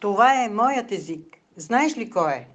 Това е моят език. Знаеш ли кой е?